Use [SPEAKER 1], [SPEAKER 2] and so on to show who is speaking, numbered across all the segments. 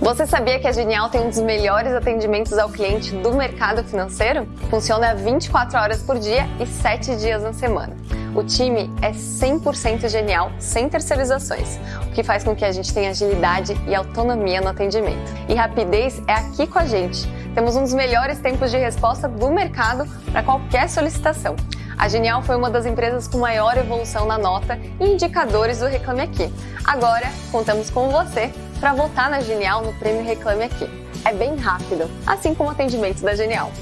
[SPEAKER 1] Você sabia que a Genial tem um dos melhores atendimentos ao cliente do mercado financeiro? Funciona 24 horas por dia e 7 dias na semana. O time é 100% genial, sem terceirizações, o que faz com que a gente tenha agilidade e autonomia no atendimento. E rapidez é aqui com a gente. Temos um dos melhores tempos de resposta do mercado para qualquer solicitação. A Genial foi uma das empresas com maior evolução na nota e indicadores do Reclame Aqui. Agora, contamos com você para votar na Genial no Prêmio Reclame Aqui. É bem rápido, assim como o atendimento da Genial.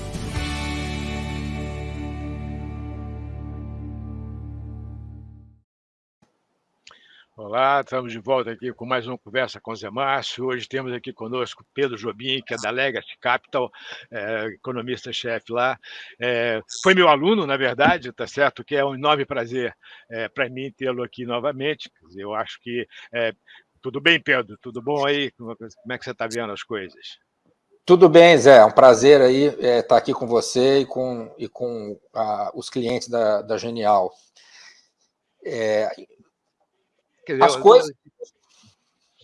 [SPEAKER 2] Olá, estamos de volta aqui com mais uma conversa com o Zé Márcio. Hoje temos aqui conosco Pedro Jobim, que é da Legacy Capital, é, economista-chefe lá. É, foi meu aluno, na verdade, tá certo? Que é um enorme prazer é, para mim tê-lo aqui novamente. Eu acho que. É, tudo bem, Pedro? Tudo bom aí? Como é que você está vendo as coisas?
[SPEAKER 3] Tudo bem, Zé. É um prazer aí estar é, tá aqui com você e com, e com ah, os clientes da, da Genial. É,
[SPEAKER 2] Dizer, As coisas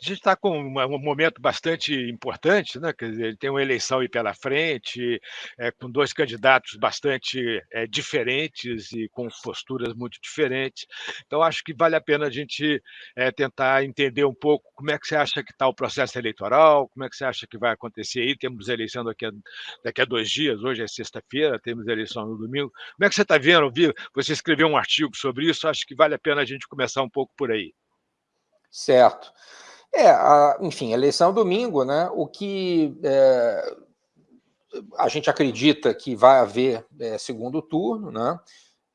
[SPEAKER 2] a gente está com um momento bastante importante, né? Quer dizer, tem uma eleição aí pela frente, é, com dois candidatos bastante é, diferentes e com posturas muito diferentes. Então, acho que vale a pena a gente é, tentar entender um pouco como é que você acha que está o processo eleitoral, como é que você acha que vai acontecer aí. Temos eleição daqui a, daqui a dois dias, hoje é sexta-feira, temos eleição no domingo. Como é que você está vendo? Você escreveu um artigo sobre isso, acho que vale a pena a gente começar um pouco por aí.
[SPEAKER 3] Certo. É, a, enfim, eleição é domingo, né? O que é, a gente acredita que vai haver é, segundo turno, né?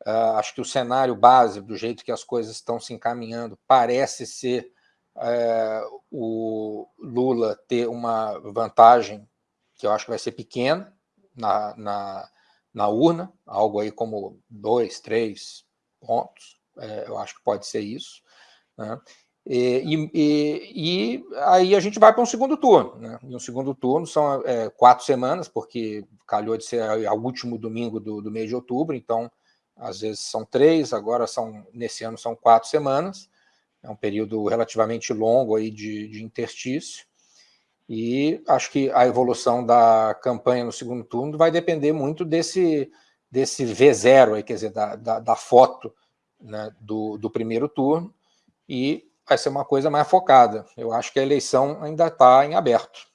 [SPEAKER 3] Uh, acho que o cenário base, do jeito que as coisas estão se encaminhando, parece ser é, o Lula ter uma vantagem que eu acho que vai ser pequena na, na, na urna, algo aí como dois, três pontos, é, eu acho que pode ser isso. Né? E, e, e, aí a gente vai para um segundo turno. Né? E um segundo turno são é, quatro semanas, porque calhou de ser o último domingo do, do, mês de outubro, então às vezes são três, agora são nesse ano são quatro semanas. É um período relativamente longo aí de, de interstício. E acho que a evolução da campanha no segundo turno vai depender muito desse, desse V0, aí, quer dizer, da, da, da foto né, do, do primeiro turno. E vai ser uma coisa mais focada. Eu acho que a eleição ainda está em aberto.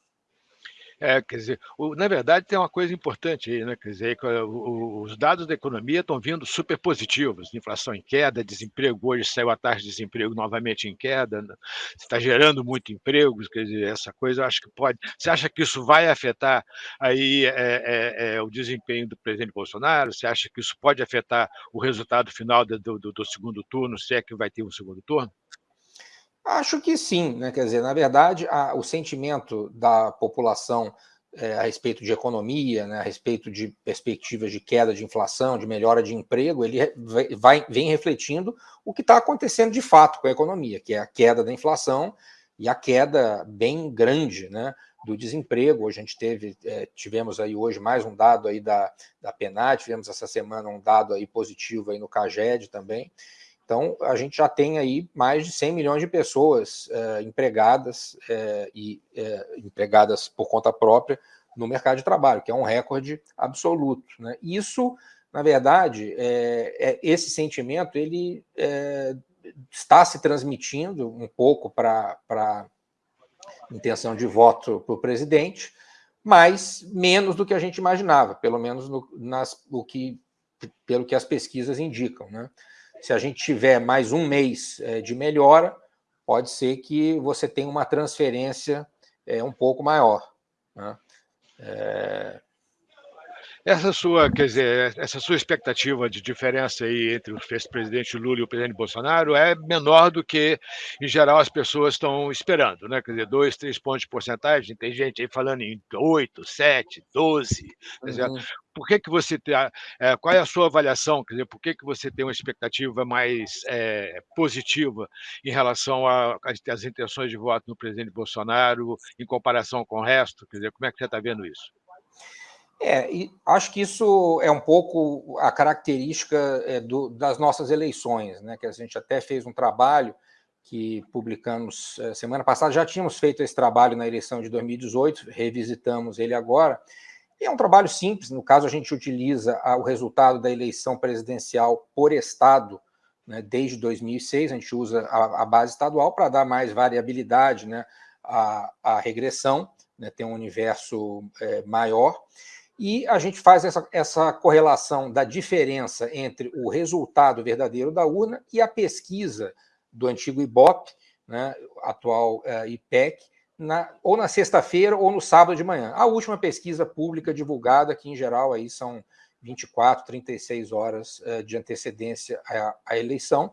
[SPEAKER 2] É, quer dizer, o, na verdade tem uma coisa importante aí, né? Quer dizer, o, os dados da economia estão vindo super positivos, inflação em queda, desemprego hoje saiu a taxa de desemprego novamente em queda, né? está gerando muito empregos, quer dizer, essa coisa eu acho que pode. Você acha que isso vai afetar aí é, é, o desempenho do presidente Bolsonaro? Você acha que isso pode afetar o resultado final do, do, do segundo turno, se é que vai ter um segundo turno?
[SPEAKER 3] Acho que sim, né? Quer dizer, na verdade, a, o sentimento da população é, a respeito de economia, né, a respeito de perspectivas de queda de inflação, de melhora de emprego, ele vai, vem refletindo o que está acontecendo de fato com a economia, que é a queda da inflação e a queda bem grande né, do desemprego. Hoje a gente teve, é, tivemos aí hoje mais um dado aí da, da PNAD, tivemos essa semana um dado aí positivo aí no CAGED também. Então, a gente já tem aí mais de 100 milhões de pessoas é, empregadas é, e é, empregadas por conta própria no mercado de trabalho, que é um recorde absoluto. Né? Isso, na verdade, é, é esse sentimento ele é, está se transmitindo um pouco para a intenção de voto para o presidente, mas menos do que a gente imaginava, pelo menos no, nas, o que, pelo que as pesquisas indicam. Né? Se a gente tiver mais um mês é, de melhora, pode ser que você tenha uma transferência é, um pouco maior. Né? É...
[SPEAKER 2] Essa sua, quer dizer, essa sua expectativa de diferença aí entre o ex-presidente Lula e o presidente Bolsonaro é menor do que, em geral, as pessoas estão esperando, né? Quer dizer, dois, três pontos de porcentagem, tem gente aí falando em oito, sete, doze. Uhum por que, que você tem, é, qual é a sua avaliação? Quer dizer, por que, que você tem uma expectativa mais é, positiva em relação às intenções de voto no presidente Bolsonaro em comparação com o resto? Quer dizer, como é que você está vendo isso?
[SPEAKER 3] É, acho que isso é um pouco a característica é, do, das nossas eleições, né? Que a gente até fez um trabalho que publicamos semana passada. Já tínhamos feito esse trabalho na eleição de 2018, revisitamos ele agora. E é um trabalho simples, no caso, a gente utiliza o resultado da eleição presidencial por Estado, né, desde 2006, a gente usa a, a base estadual para dar mais variabilidade né, à, à regressão, né, ter um universo é, maior. E a gente faz essa, essa correlação da diferença entre o resultado verdadeiro da urna e a pesquisa do antigo IBOP, né, atual é, IPEC, na, ou na sexta-feira ou no sábado de manhã. A última pesquisa pública divulgada, que em geral aí são 24, 36 horas é, de antecedência à, à eleição.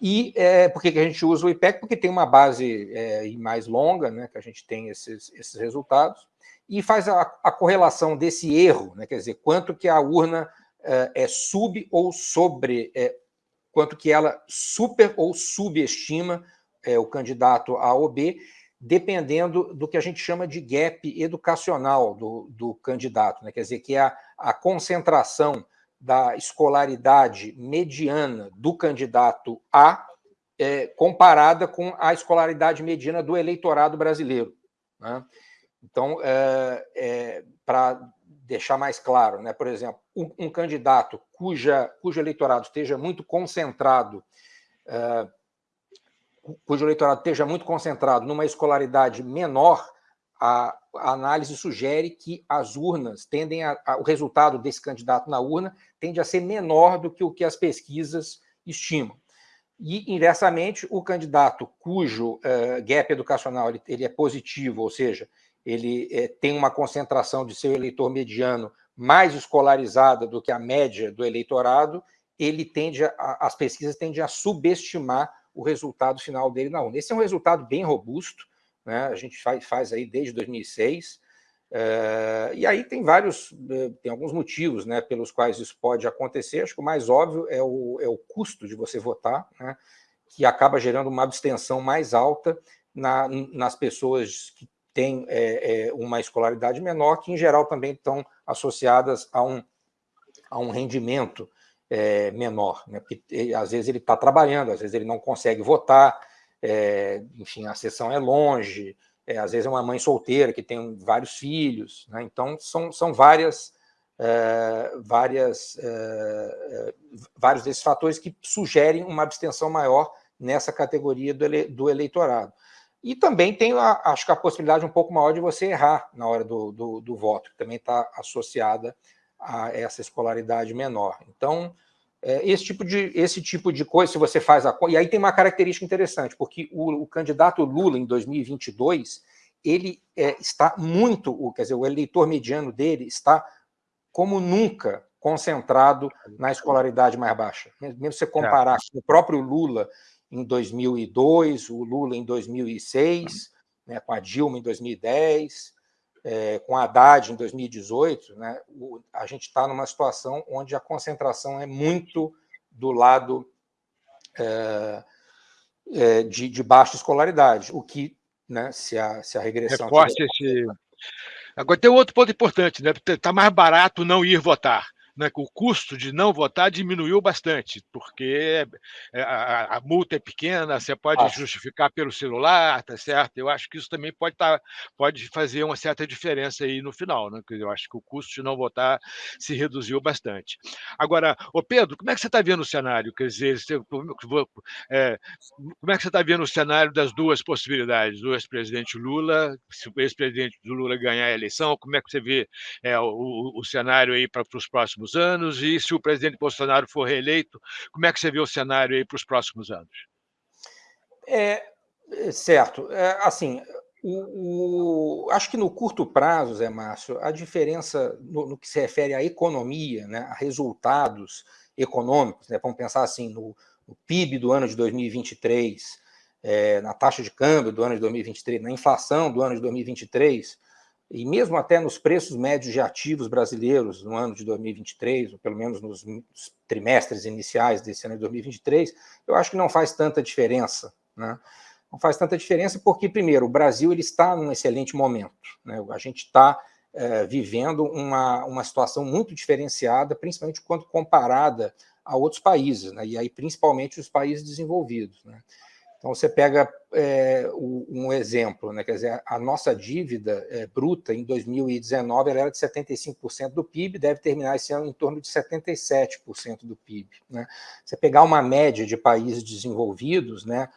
[SPEAKER 3] E é, por que, a gente usa o IPEC? Porque tem uma base é, mais longa, né, que a gente tem esses, esses resultados, e faz a, a, correlação desse erro, né, quer dizer, quanto que a urna é, é sub ou sobre, é, quanto que ela super ou subestima o candidato A ou B, dependendo do que a gente chama de gap educacional do, do candidato, né, quer dizer, que é a, a concentração da escolaridade mediana do candidato A é, comparada com a escolaridade mediana do eleitorado brasileiro. Né? Então, é, é, para deixar mais claro, né, por exemplo, um, um, candidato cuja, cujo eleitorado esteja muito concentrado, é, cujo eleitorado esteja muito concentrado numa escolaridade menor, a, a análise sugere que as urnas tendem a, a, o resultado desse candidato na urna tende a ser menor do que o que as pesquisas estimam. E, inversamente, o candidato cujo uh, gap educacional ele, ele, é positivo, ou seja, ele é, tem uma concentração de seu eleitor mediano mais escolarizada do que a média do eleitorado, ele tende a, as pesquisas tendem a subestimar o resultado final dele na urna. Esse é um resultado bem robusto, né? a gente faz, faz aí desde 2006, é, e aí tem vários, eh, tem alguns motivos né, pelos quais isso pode acontecer. Acho que o mais óbvio é o, é o custo de você votar, né, que acaba gerando uma abstenção mais alta na, nas pessoas que têm é, uma escolaridade menor, que em geral também estão associadas a um, a um rendimento menor. Né, porque às vezes ele está trabalhando, às vezes ele não consegue votar, enfim, a sessão é longe, é, às vezes é uma mãe solteira que tem vários filhos, né? então são, são várias, é, várias, é, é, vários desses fatores que sugerem uma abstenção maior nessa categoria do, ele, do eleitorado. E também tem, a, acho que a possibilidade um pouco maior de você errar na hora do, do, do voto, que também está associada a essa escolaridade menor. Então, é, esse, tipo de, esse tipo de coisa, se você faz a... E aí tem uma característica interessante, porque o, o candidato Lula, em 2022, ele é, está muito, quer dizer, o eleitor mediano dele está como nunca concentrado na escolaridade mais baixa. Mesmo você comparar é. com o próprio Lula em 2002, o Lula em 2006, né, com a Dilma em 2010, é, com a Haddad em 2018, né, o, a gente está numa situação onde a concentração é muito do lado é, é, de, de, baixa escolaridade, o que, né, se, a, se a regressão...
[SPEAKER 2] Reforça tiver... esse... Agora, tem outro ponto importante, né? Está mais barato não ir votar né, o custo de não votar diminuiu bastante, porque é, a, a multa é pequena, você pode Acho. justificar pelo celular, tá certo? Eu acho que isso também pode, tá, pode fazer uma certa diferença aí no final, né? Eu acho que o custo de não votar se reduziu bastante. Agora, ô Pedro, como é que você está vendo o cenário? Quer dizer, você, é, como é que você está vendo o cenário das duas possibilidades, do ex-presidente Lula, se o ex-presidente Lula ganhar a eleição, como é que você vê é, o, o cenário aí para os próximos próximos anos? E se o presidente Bolsonaro for reeleito, como é que você vê o cenário aí para os próximos anos?
[SPEAKER 3] É, é, certo. É, assim, o, o, acho que no curto prazo, Zé Márcio, a diferença no, no, que se refere à economia, né, a resultados econômicos, né, vamos pensar assim, no, no PIB do ano de 2023, é, na taxa de câmbio do ano de 2023, na inflação do ano de 2023, e mesmo até nos preços médios de ativos brasileiros no ano de 2023, ou pelo menos nos trimestres iniciais desse ano de 2023, eu acho que não faz tanta diferença. Né? Não faz tanta diferença porque, primeiro, o Brasil ele está num excelente momento. Né? A gente está é, vivendo uma, uma situação muito diferenciada, principalmente quando comparada a outros países, né? e aí principalmente os países desenvolvidos. Né? Então, você pega é, um exemplo, né? quer dizer, a nossa dívida é, bruta em 2019 ela era de 75% do PIB, deve terminar esse ano em torno de 77% do PIB. Né? Você pegar uma média de países desenvolvidos, né?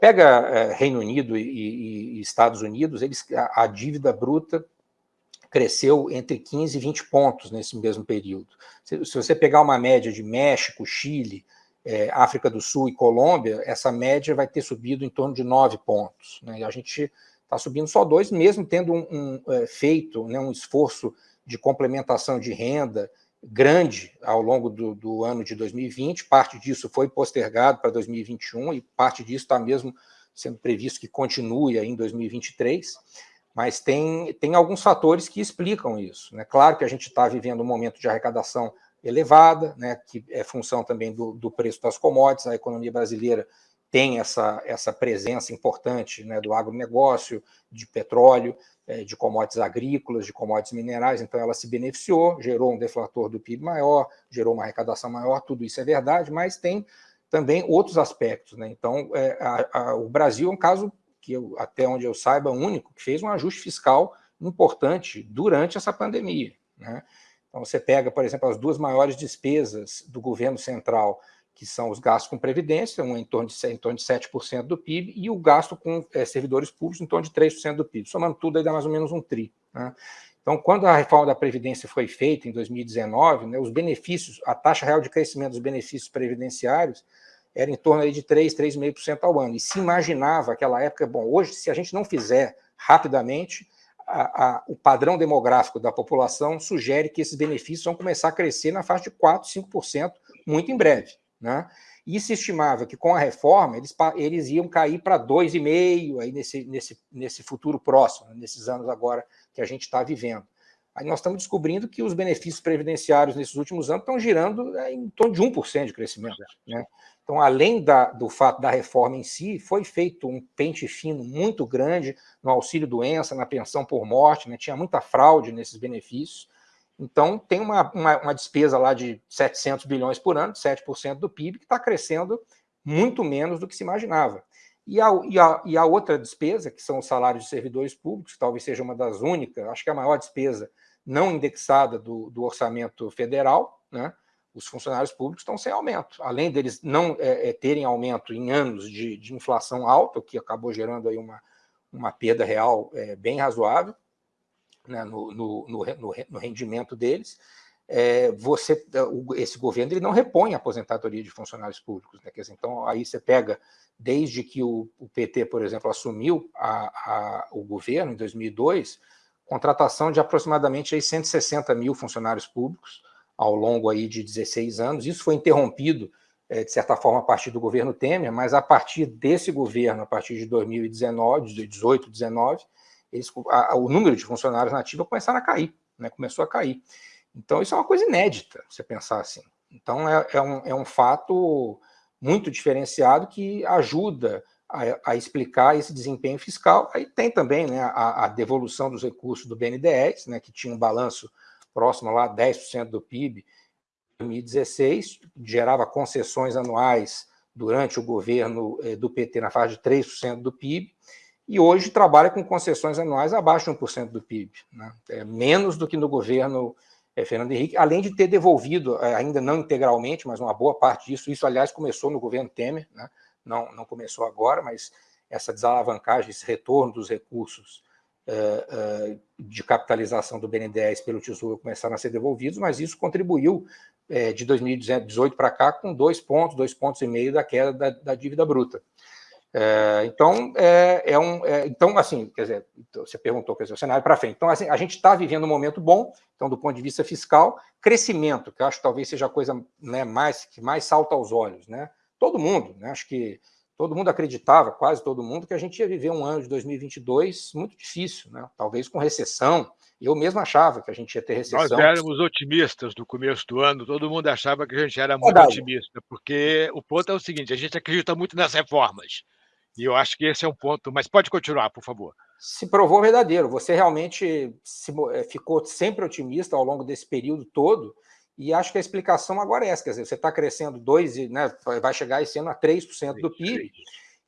[SPEAKER 3] pega é, Reino Unido e, e, e, Estados Unidos, eles, a, a dívida bruta cresceu entre 15 e 20 pontos nesse mesmo período. Se, se você pegar uma média de México, Chile, é, África do Sul e Colômbia, essa média vai ter subido em torno de nove pontos. Né? E a gente está subindo só dois, mesmo tendo um, um é, feito né, um esforço de complementação de renda grande ao longo do, do, ano de 2020. Parte disso foi postergado para 2021 e parte disso está mesmo sendo previsto que continue em 2023. Mas tem, tem alguns fatores que explicam isso. Né? Claro que a gente está vivendo um momento de arrecadação elevada, né, que é função também do, do, preço das commodities, a economia brasileira tem essa, essa presença importante né, do agronegócio, de petróleo, é, de commodities agrícolas, de commodities minerais, então ela se beneficiou, gerou um deflator do PIB maior, gerou uma arrecadação maior, tudo isso é verdade, mas tem também outros aspectos. Né? Então, é, a, a, o Brasil é um caso que, eu, até onde eu saiba, único, que fez um ajuste fiscal importante durante essa pandemia. Né? Então, você pega, por exemplo, as duas maiores despesas do governo central, que são os gastos com previdência, um em torno de, em torno de 7% do PIB, e o gasto com é, servidores públicos em torno de 3% do PIB. Somando tudo, aí dá mais ou menos um tri. Né? Então, quando a reforma da Previdência foi feita em 2019, né, os benefícios, a taxa real de crescimento dos benefícios previdenciários era em torno de 3, 3,5% ao ano. E se imaginava aquela época, bom, hoje, se a gente não fizer rapidamente, a, a, o padrão demográfico da população sugere que esses benefícios vão começar a crescer na faixa de 4%, 5% muito em breve. Né? E se estimava que com a reforma eles, eles iam cair para 2,5% aí nesse, nesse, nesse futuro próximo, né? nesses anos agora que a gente está vivendo. Aí nós estamos descobrindo que os benefícios previdenciários nesses últimos anos estão girando é, em torno de 1% de crescimento. Né? Então, além da, do fato da reforma em si, foi feito um pente fino muito grande no auxílio-doença, na pensão por morte, né? tinha muita fraude nesses benefícios. Então, tem uma, uma, uma, despesa lá de 700 bilhões por ano, 7% do PIB, que está crescendo muito menos do que se imaginava. E a, e, a, e a outra despesa, que são os salários de servidores públicos, que talvez seja uma das únicas, acho que é a maior despesa não indexada do, do orçamento federal, né? os funcionários públicos estão sem aumento. Além deles não é, é, terem aumento em anos de, de, inflação alta, que acabou gerando aí uma, uma perda real é, bem razoável né, no, no, no, no, rendimento deles, é, você, esse governo ele não repõe a aposentadoria de funcionários públicos. Né? Dizer, então, aí você pega, desde que o, o PT, por exemplo, assumiu a, a, o governo em 2002, contratação de aproximadamente aí, 160 mil funcionários públicos, ao longo aí de 16 anos. Isso foi interrompido, é, de certa forma, a partir do governo Temer, mas a partir desse governo, a partir de 2019, de 18, 19, eles, a, o número de funcionários nativos começaram a cair, né, começou a cair. Então, isso é uma coisa inédita, você pensar assim. Então, é, é, um, é um fato muito diferenciado que ajuda a, a, explicar esse desempenho fiscal. Aí tem também né, a, a devolução dos recursos do BNDES, né, que tinha um balanço próximo lá a 10% do PIB, em 2016, gerava concessões anuais durante o governo eh, do PT na faixa de 3% do PIB, e hoje trabalha com concessões anuais abaixo de 1% do PIB, né? é menos do que no governo é, Fernando Henrique, além de ter devolvido, é, ainda não integralmente, mas uma boa parte disso, isso aliás começou no governo Temer, né? Não, não começou agora, mas essa desalavancagem, esse retorno dos recursos eh, eh, de capitalização do BNDES pelo Tesouro começaram a ser devolvidos, mas isso contribuiu eh, de 2018 para cá com dois pontos, dois pontos e meio da queda da, da dívida bruta. então, é, é um, é, então, assim, quer dizer, então, você perguntou, quer dizer, o cenário para frente. Então, assim, a gente está vivendo um momento bom, então, do ponto de vista fiscal, crescimento, que eu acho que talvez seja a coisa né, mais, que mais salta aos olhos, né? Todo mundo, né? Acho que todo mundo acreditava, quase todo mundo, que a gente ia viver um ano de 2022 muito difícil, né? talvez com recessão. Eu mesmo achava que a gente ia ter recessão.
[SPEAKER 2] Nós éramos otimistas no começo do ano, todo mundo achava que a gente era muito Verdade. otimista, porque o ponto é o seguinte: a gente acredita muito nas reformas. E eu acho que esse é um ponto. Mas pode continuar, por favor.
[SPEAKER 3] Se provou verdadeiro. Você realmente se, eh, ficou sempre otimista ao longo desse período todo. E acho que a explicação agora é essa, quer dizer, você está crescendo 2%, né, vai chegar esse ano a 3% do PIB,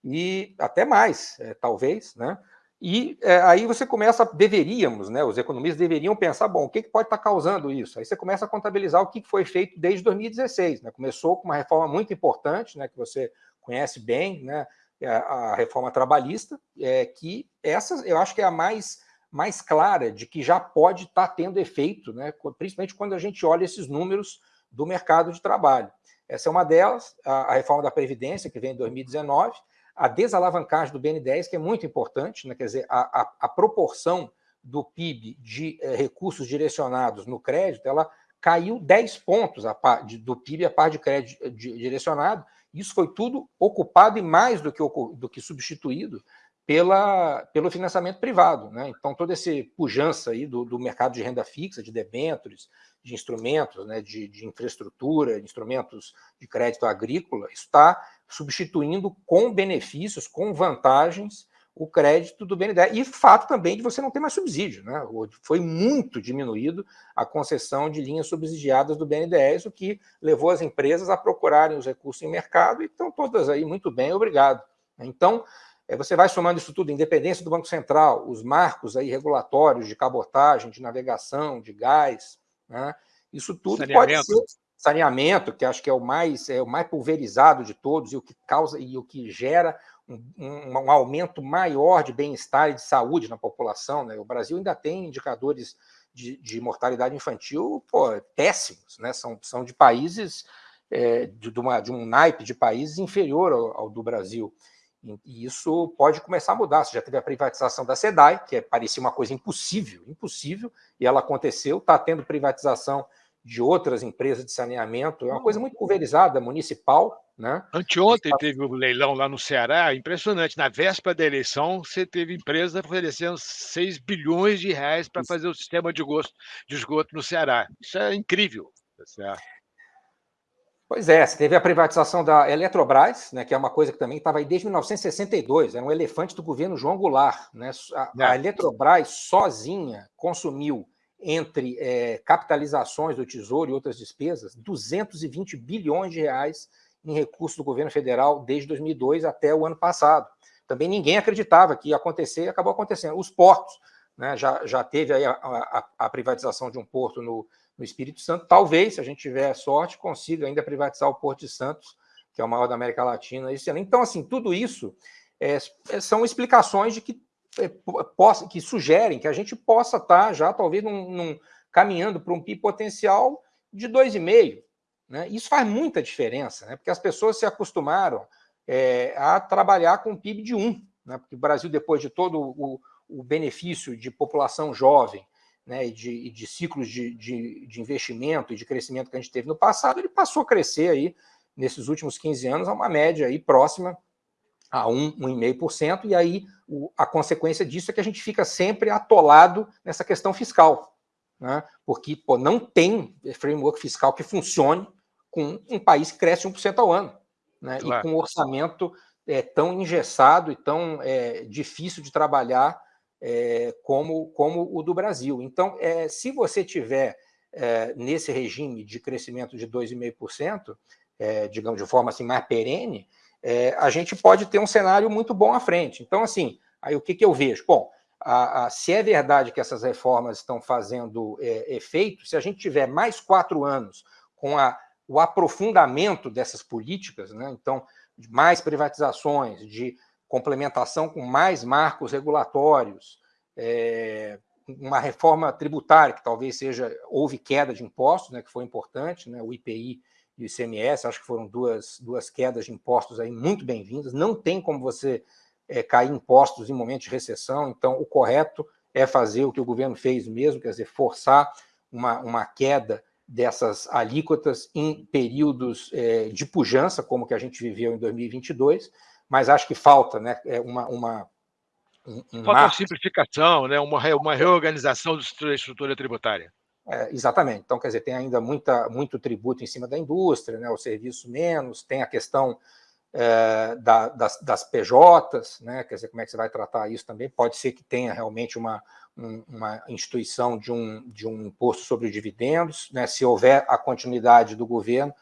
[SPEAKER 3] e até mais, é, talvez, né? E é, aí você começa, deveríamos, né? Os economistas deveriam pensar, bom, o que, que pode estar causando isso? Aí você começa a contabilizar o que foi feito desde 2016, né? Começou com uma reforma muito importante, né? Que você conhece bem, né? É a reforma trabalhista, é, que essa eu acho que é a mais, mais clara de que já pode estar tendo efeito, né? principalmente quando a gente olha esses números do mercado de trabalho. Essa é uma delas, a, reforma da Previdência, que vem em 2019, a desalavancagem do BN10, que é muito importante, né? quer dizer, a, a, a proporção do PIB de eh, recursos direcionados no crédito, ela caiu 10 pontos par, de, do PIB a par de crédito de, direcionado. Isso foi tudo ocupado e mais do que, do que substituído pela, pelo financiamento privado. Né? Então, toda essa pujança aí do, do mercado de renda fixa, de debêntures, de instrumentos, né, de, de infraestrutura, de instrumentos de crédito agrícola, está substituindo com benefícios, com vantagens, o crédito do BNDES. E fato também de você não ter mais subsídio. Né? Foi muito diminuído a concessão de linhas subsidiadas do BNDES, o que levou as empresas a procurarem os recursos em mercado e estão todas aí muito bem, obrigado. Então, eh, você vai somando isso tudo, independência do Banco Central, os marcos aí regulatórios de cabotagem, de navegação, de gás, né? isso tudo pode ser saneamento, que acho que é o mais é o mais pulverizado de todos e o que causa e o que gera um, um, um aumento maior de bem-estar e de saúde na população. Né? O Brasil ainda tem indicadores de, de mortalidade infantil pô, péssimos, né? são, são de países é, de, de, uma, de um naipe de países inferior ao, ao do Brasil. E isso pode começar a mudar. Você já teve a privatização da SEDAI, que é, parecia uma coisa impossível, impossível, e ela aconteceu. Está tendo privatização de outras empresas de saneamento. É uma coisa muito pulverizada, municipal. Né?
[SPEAKER 2] Anteontem teve o um leilão lá no Ceará, impressionante. Na véspera da eleição, você teve empresa oferecendo 6 bilhões de reais para fazer o sistema de, gosto, de esgoto no Ceará. Isso é incrível. Tá certo?
[SPEAKER 3] Pois é, você teve a privatização da Eletrobras, né, que é uma coisa que também estava aí desde 1962, era um elefante do governo João Goulart. Né? A, a é. Eletrobras sozinha consumiu entre é, capitalizações do Tesouro e outras despesas, 220 bilhões de reais em recursos do governo federal desde 2002 até o ano passado. Também ninguém acreditava que ia acontecer e acabou acontecendo. Os portos, né, já, já teve a, a, a privatização de um porto no, no, Espírito Santo. Talvez, se a gente tiver sorte, consiga ainda privatizar o Porto de Santos, que é o maior da América Latina. Então, assim, tudo isso é, é são explicações de que é, possa, que sugerem que a gente possa estar já, talvez, num, num, caminhando para um PIB potencial de 2,5. Né? Isso faz muita diferença, né? porque as pessoas se acostumaram é, a trabalhar com um PIB de 1. Né? Porque o Brasil, depois de todo o, o benefício de população jovem né, e, de, e de ciclos de, de, de, investimento e de crescimento que a gente teve no passado, ele passou a crescer aí, nesses últimos 15 anos, a uma média aí próxima a 1, 1,5%, e aí o, a consequência disso é que a gente fica sempre atolado nessa questão fiscal, né? porque pô, não tem framework fiscal que funcione com um país que cresce 1% ao ano, né? Claro. e com um orçamento é, tão engessado e tão é, difícil de trabalhar é, como, como o do Brasil. Então, é, se você tiver é, nesse regime de crescimento de 2,5%, é, digamos de forma assim mais perene, é, a gente pode ter um cenário muito bom à frente. Então, assim, aí o que, que eu vejo? Bom, a, a, se é verdade que essas reformas estão fazendo é, efeito, se a gente tiver mais quatro anos com a, o aprofundamento dessas políticas, né, então, de mais privatizações, de complementação com mais marcos regulatórios, é, uma reforma tributária, que talvez seja, houve queda de impostos, né, que foi importante, né, o IPI e o ICMS, acho que foram duas, duas quedas de impostos aí muito bem-vindas. Não tem como você é, cair impostos em momentos de recessão, então o correto é fazer o que o governo fez mesmo, quer dizer, forçar uma, uma queda dessas alíquotas em períodos é, de pujança, como que a gente viveu em 2022, mas acho que falta né, é uma, uma
[SPEAKER 2] um, um falta uma simplificação, né, uma, uma reorganização da estrutura tributária.
[SPEAKER 3] É, exatamente. Então, quer dizer, tem ainda muita, muito tributo em cima da indústria, né, o serviço menos, tem a questão é, da, das, das, PJs, né, quer dizer, como é que você vai tratar isso também? Pode ser que tenha realmente uma, um, uma instituição de um, de um imposto sobre dividendos, né, se houver a continuidade do governo,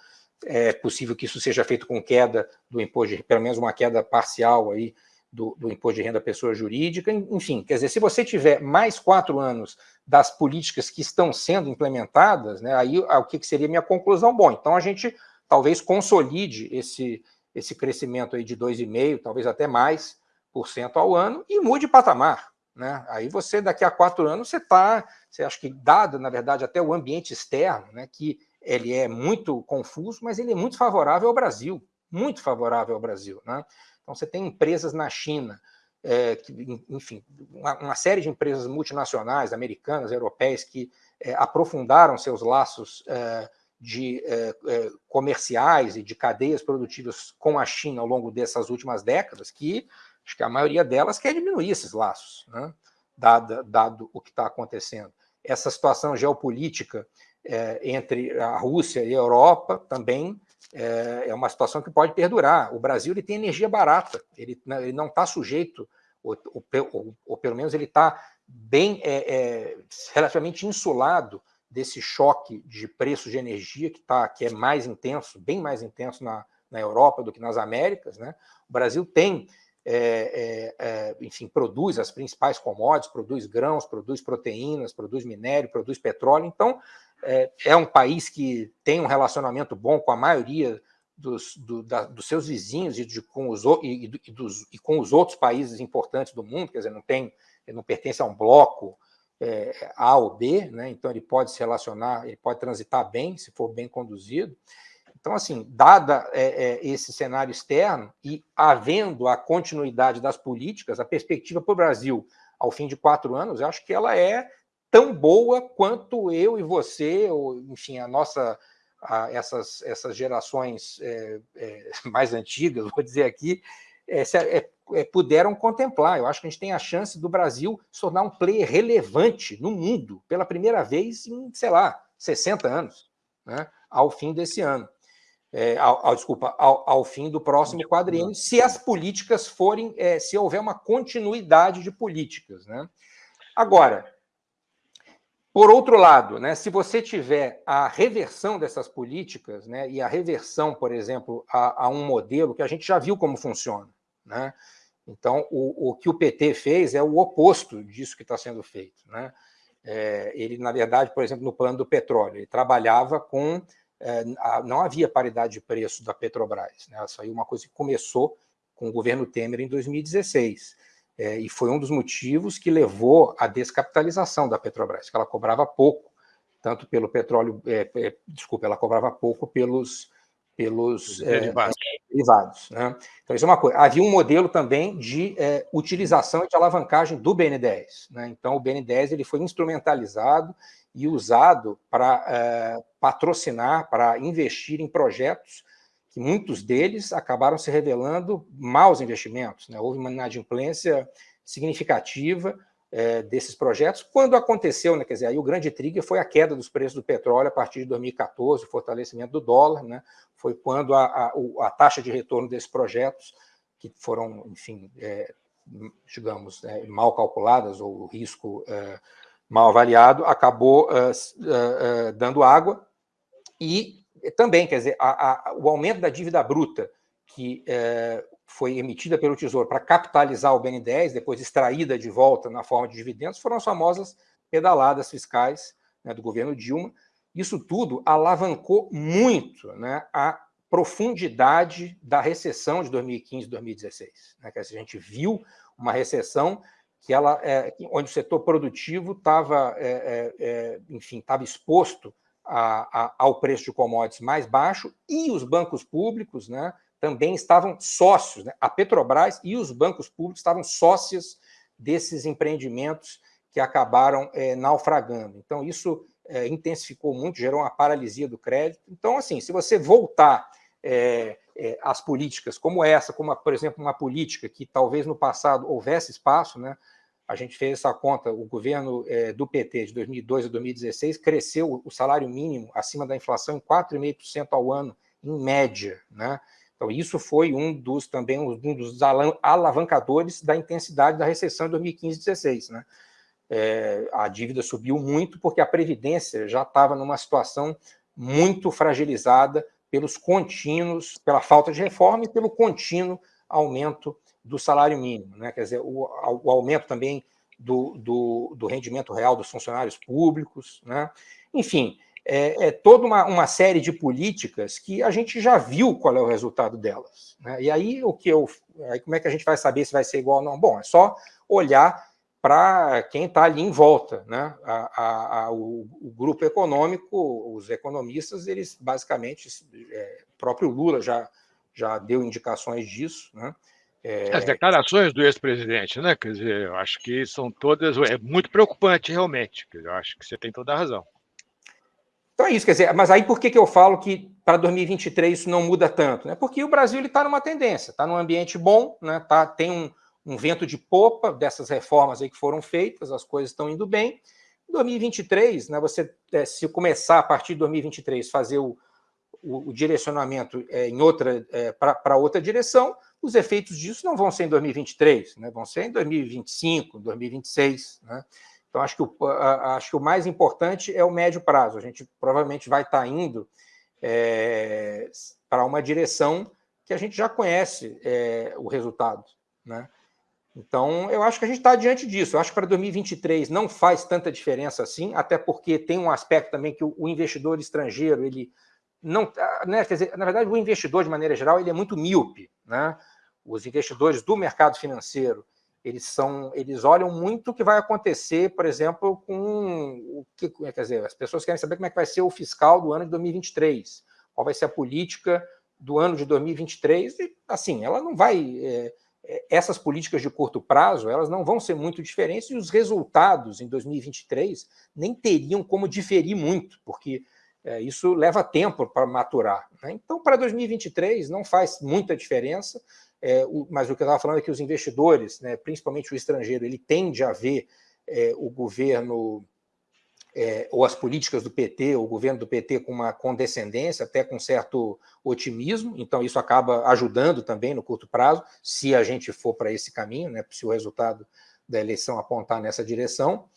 [SPEAKER 3] é possível que isso seja feito com queda do imposto, de, pelo menos uma queda parcial aí do, do imposto de renda à pessoa jurídica. Enfim, quer dizer, se você tiver mais quatro anos das políticas que estão sendo implementadas, né, aí o que seria minha conclusão? Bom, então a gente talvez consolide esse, esse crescimento aí de 2,5%, talvez até mais, por cento ao ano e mude patamar. Né? Aí você, daqui a quatro anos, você está, você acha que dado, na verdade, até o ambiente externo, né, que ele é muito confuso, mas ele é muito favorável ao Brasil, muito favorável ao Brasil. Né? Então você tem empresas na China, é, que, enfim, uma, uma, série de empresas multinacionais, americanas, europeias, que é, aprofundaram seus laços é, de é, é, comerciais e de cadeias produtivas com a China ao longo dessas últimas décadas, que acho que a maioria delas quer diminuir esses laços, né? dado, dado o que está acontecendo. Essa situação geopolítica é, entre a Rússia e a Europa também é, é, uma situação que pode perdurar. O Brasil ele tem energia barata, ele, né, ele não está sujeito, ou, ou, ou, pelo menos ele está bem é, é, relativamente insulado desse choque de preços de energia que, tá, que é mais intenso, bem mais intenso na, na Europa do que nas Américas. Né? O Brasil tem é, é, é, enfim, produz as principais commodities, produz grãos, produz proteínas, produz minério, produz petróleo. Então, é, é um país que tem um relacionamento bom com a maioria dos, do, da, dos seus vizinhos e, de, com os, e, e, dos, e, com os outros países importantes do mundo, quer dizer, não, tem, não pertence a um bloco é, A ou B, né? então ele pode se relacionar, ele pode transitar bem, se for bem conduzido. Então, assim, dada é, é, esse cenário externo e havendo a continuidade das políticas, a perspectiva para o Brasil ao fim de quatro anos, eu acho que ela é tão boa quanto eu e você, ou, enfim, a nossa, a, essas, essas gerações é, é mais antigas, vou dizer aqui, é, puderam contemplar. Eu acho que a gente tem a chance do Brasil se tornar um player relevante no mundo pela primeira vez em, sei lá, 60 anos, né, ao fim desse ano é, ao, ao, desculpa, ao, ao, fim do próximo quadriênio, se as políticas forem, é, se houver uma continuidade de políticas. Né? Agora, por outro lado, né, se você tiver a reversão dessas políticas, né, e a reversão, por exemplo, a, a, um modelo que a gente já viu como funciona, né? então o, o que o PT fez é o oposto disso que está sendo feito. Né? É, ele, na verdade, por exemplo, no plano do petróleo, ele trabalhava com é, não havia paridade de preço da Petrobras. Né? Isso aí é uma coisa que começou com o governo Temer em 2016. É, e foi um dos motivos que levou à descapitalização da Petrobras, que ela cobrava pouco, tanto pelo petróleo, é, é, desculpa, ela cobrava pouco pelos, pelos é, derivados. derivados né? Então, isso é uma coisa. Havia um modelo também de é, utilização e de alavancagem do BN10. Né? Então, o BN10 ele foi instrumentalizado e usado para é, patrocinar, para investir em projetos que muitos deles acabaram se revelando maus investimentos. Né? Houve uma inadimplência significativa é, desses projetos. Quando aconteceu, né, quer dizer, aí o grande trigger foi a queda dos preços do petróleo a partir de 2014, o fortalecimento do dólar, né? foi quando a, a, a taxa de retorno desses projetos, que foram, enfim, é, digamos, é, mal calculadas, ou o risco é, mal avaliado, acabou uh, uh, dando água e também, quer dizer, a, a, o aumento da dívida bruta que eh, foi emitida pelo Tesouro para capitalizar o BN10, depois extraída de volta na forma de dividendos, foram as famosas pedaladas fiscais né, do governo Dilma. Isso tudo alavancou muito né, a profundidade da recessão de 2015 e 2016. Né, a gente viu uma recessão que ela, é, onde o setor produtivo estava, é, é, é, enfim, estava exposto a, a, ao preço de commodities mais baixo e os bancos públicos, né, também estavam sócios, né, a Petrobras e os bancos públicos estavam sócios desses empreendimentos que acabaram é, naufragando. Então isso é, intensificou muito, gerou uma paralisia do crédito. Então, assim, se você voltar é, as políticas como essa, como, por exemplo, uma política que talvez no passado houvesse espaço, né? A gente fez essa conta, o governo é, do PT de 2002 a 2016 cresceu o salário mínimo acima da inflação em 4,5% ao ano, em média. Né? Então, isso foi um dos também um dos alavancadores da intensidade da recessão de 2015 e 2016. Né? É, a dívida subiu muito porque a Previdência já estava numa situação muito fragilizada pelos contínuos, pela falta de reforma e pelo contínuo aumento do salário mínimo. Né? Quer dizer, o, o aumento também do, do, do, rendimento real dos funcionários públicos. Né? Enfim, é, é toda uma, uma, série de políticas que a gente já viu qual é o resultado delas. Né? E aí, o que eu, aí como é que a gente vai saber se vai ser igual ou não? Bom, é só olhar para quem está ali em volta. Né? A, a, a, o, o, grupo econômico, os economistas, eles basicamente, é, próprio Lula já, já deu indicações disso. Né?
[SPEAKER 2] É... As declarações do ex-presidente, né? Quer dizer, eu acho que são todas. É muito preocupante, realmente. Eu acho que você tem toda a razão.
[SPEAKER 3] Então é isso, quer dizer, mas aí por que, que eu falo que para 2023 isso não muda tanto? Né? Porque o Brasil está numa tendência, está num ambiente bom, né? tá, tem um, um vento de popa dessas reformas aí que foram feitas, as coisas estão indo bem. Em 2023, né, você é, se começar a partir de 2023 fazer o, o, o direcionamento é, em outra é, para outra direção, os efeitos disso não vão ser em 2023, né, vão ser em 2025, 2026. Né? Então, acho que, o, acho que o mais importante é o médio prazo. A gente provavelmente vai estar indo é, para uma direção que a gente já conhece é, o resultado. Né? Então, eu acho que a gente está diante disso. Eu acho que para 2023 não faz tanta diferença assim, até porque tem um aspecto também que o, investidor estrangeiro, ele não. Né, quer dizer, na verdade, o investidor, de maneira geral, ele é muito míope. Né? Os investidores do mercado financeiro eles são, eles olham muito o que vai acontecer, por exemplo, com o que, quer dizer, as pessoas querem saber como é que vai ser o fiscal do ano de 2023, qual vai ser a política do ano de 2023, e assim, ela não vai, é, é, essas políticas de curto prazo, elas não vão ser muito diferentes e os resultados em 2023 nem teriam como diferir muito, porque é, isso leva tempo para maturar. Né? Então, para 2023 não faz muita diferença, é, o, mas o que eu estava falando é que os investidores, né, principalmente o estrangeiro, ele tende a ver é, o governo é, ou as políticas do PT, o governo do PT com uma condescendência, até com certo otimismo, então isso acaba ajudando também no curto prazo, se a gente for para esse caminho, né, se o resultado da eleição apontar nessa direção.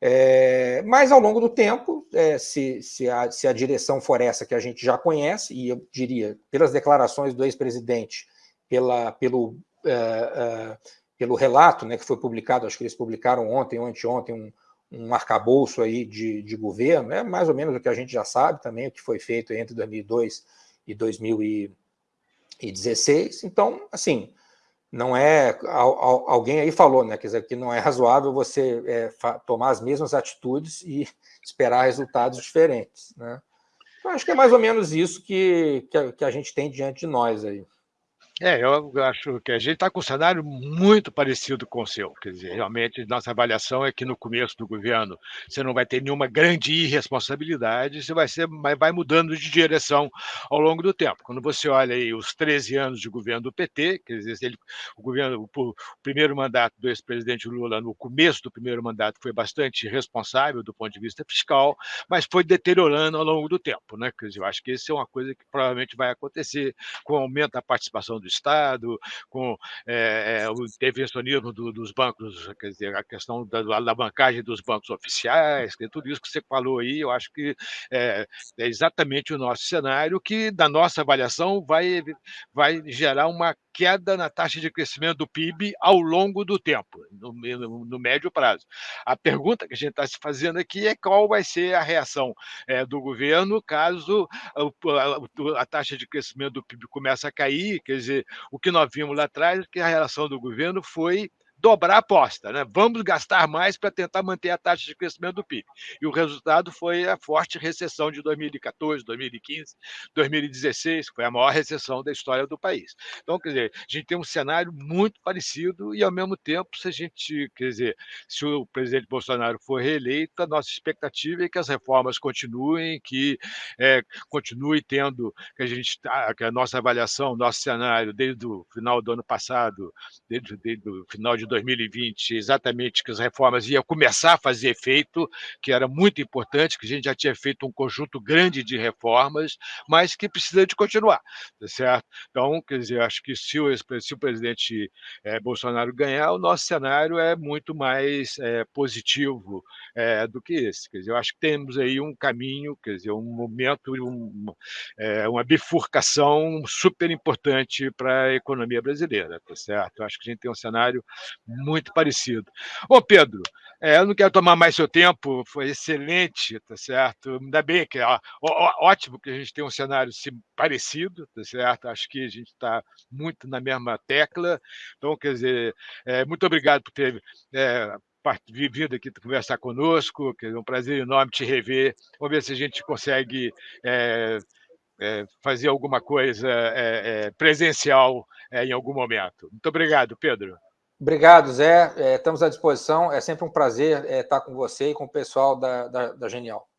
[SPEAKER 3] É, mas ao longo do tempo, é, se, se, a, se a direção for essa que a gente já conhece, e eu diria, pelas declarações do ex-presidente, pelo, é, é, pelo relato né, que foi publicado, acho que eles publicaram ontem ou anteontem, um, um arcabouço aí de, de governo, é mais ou menos o que a gente já sabe também, o que foi feito entre 2002 e 2016. Então, assim, não é. Alguém aí falou, né? Quer dizer, que não é razoável você é, tomar as mesmas atitudes e esperar resultados diferentes. Né? Então, acho que é mais ou menos isso que, que a, que a gente tem diante de nós aí.
[SPEAKER 2] É, eu acho que a gente está com um cenário muito parecido com o seu. Quer dizer, realmente, nossa avaliação é que no começo do governo você não vai ter nenhuma grande irresponsabilidade, você vai, ser, vai mudando de direção ao longo do tempo. Quando você olha aí os 13 anos de governo do PT, quer dizer, ele, o, governo, o, primeiro mandato do ex-presidente Lula, no começo do primeiro mandato, foi bastante responsável do ponto de vista fiscal, mas foi deteriorando ao longo do tempo. Né? Quer dizer, eu acho que isso é uma coisa que provavelmente vai acontecer com o aumento da participação do Estado, com é, o intervencionismo do, dos bancos, quer dizer, a questão da alavancagem dos bancos oficiais, tudo isso que você falou aí, eu acho que é, é exatamente o nosso cenário, que, da nossa avaliação, vai, vai gerar uma queda na taxa de crescimento do PIB ao longo do tempo, no, no, médio prazo. A pergunta que a gente está se fazendo aqui é qual vai ser a reação é, do governo caso a, a, a, taxa de crescimento do PIB comece a cair, quer dizer, o que nós vimos lá atrás, que a reação do governo foi dobrar a aposta, né? Vamos gastar mais para tentar manter a taxa de crescimento do PIB. E o resultado foi a forte recessão de 2014, 2015, 2016, que foi a maior recessão da história do país. Então, quer dizer, a gente tem um cenário muito parecido e, ao mesmo tempo, se a gente, quer dizer, se o presidente Bolsonaro for reeleito, a nossa expectativa é que as reformas continuem, que é, continue tendo, que a gente, tá, que a nossa avaliação, nosso cenário, desde o final do ano passado, desde, desde o final de 2020 exatamente que as reformas iam começar a fazer efeito, que era muito importante, que a gente já tinha feito um conjunto grande de reformas, mas que precisa de continuar, tá certo? Então, quer dizer, acho que se o, se o presidente é, Bolsonaro ganhar, o nosso cenário é muito mais é, positivo é, do que esse. Quer dizer, eu acho que temos aí um caminho, quer dizer, um momento, um, uma bifurcação super importante para a economia brasileira, tá certo? Eu acho que a gente tem um cenário muito parecido. Ô, Pedro, é, eu não quero tomar mais seu tempo, foi excelente, tá certo? Ainda bem que ó, ó, ótimo que a gente tem um cenário parecido, tá certo? Acho que a gente está muito na mesma tecla. Então, quer dizer, é, muito obrigado por ter é, aqui conversar conosco, que é um prazer enorme te rever. Vamos ver se a gente consegue é, é, fazer alguma coisa é, é presencial é, em algum momento. Muito obrigado, Pedro.
[SPEAKER 3] Obrigado, Zé. É, estamos à disposição. É sempre um prazer estar com você e com o pessoal da, da, da Genial.